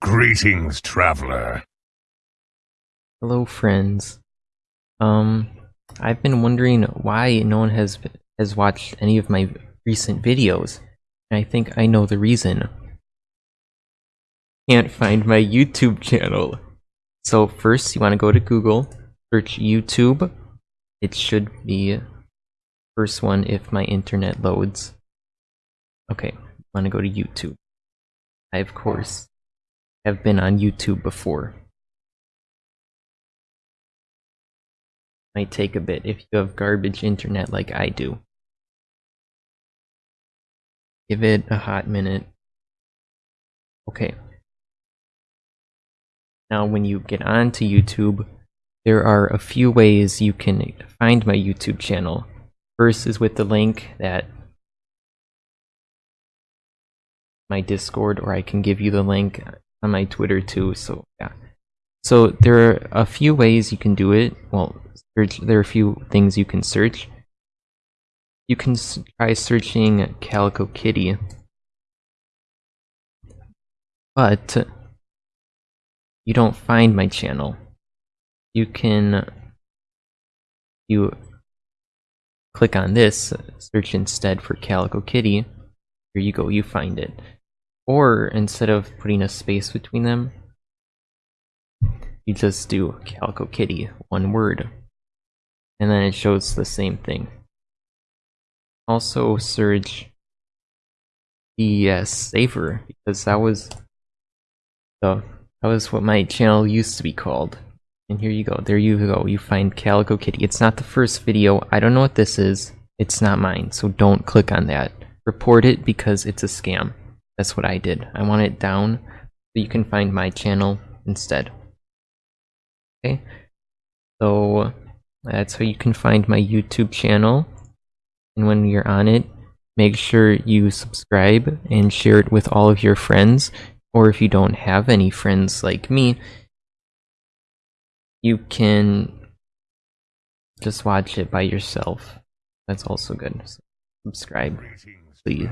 Greetings, traveler. Hello, friends. Um, I've been wondering why no one has has watched any of my recent videos, and I think I know the reason. Can't find my YouTube channel. So first, you want to go to Google, search YouTube. It should be first one if my internet loads. Okay, want to go to YouTube. I of course have been on YouTube before. Might take a bit if you have garbage internet like I do. Give it a hot minute. Okay. Now when you get onto YouTube, there are a few ways you can find my YouTube channel. First is with the link that my Discord, or I can give you the link on my Twitter too. So yeah. So there are a few ways you can do it. Well, search, there are a few things you can search. You can try searching Calico Kitty, but you don't find my channel. You can you click on this, search instead for Calico Kitty. Here you go, you find it. Or instead of putting a space between them, you just do Calico Kitty, one word. And then it shows the same thing. Also search the Saver, because that was the that was what my channel used to be called. And here you go, there you go, you find Calico Kitty. It's not the first video, I don't know what this is, it's not mine, so don't click on that. Report it because it's a scam. That's what I did. I want it down so you can find my channel instead. Okay, so that's how you can find my YouTube channel. And when you're on it, make sure you subscribe and share it with all of your friends. Or if you don't have any friends like me, you can just watch it by yourself. That's also good. So subscribe, please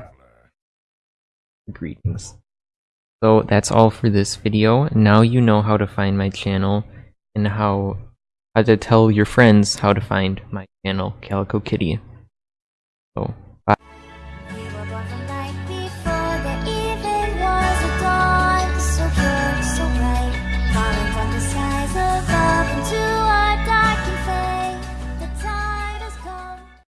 greetings. So that's all for this video. Now you know how to find my channel and how, how to tell your friends how to find my channel, Calico Kitty. So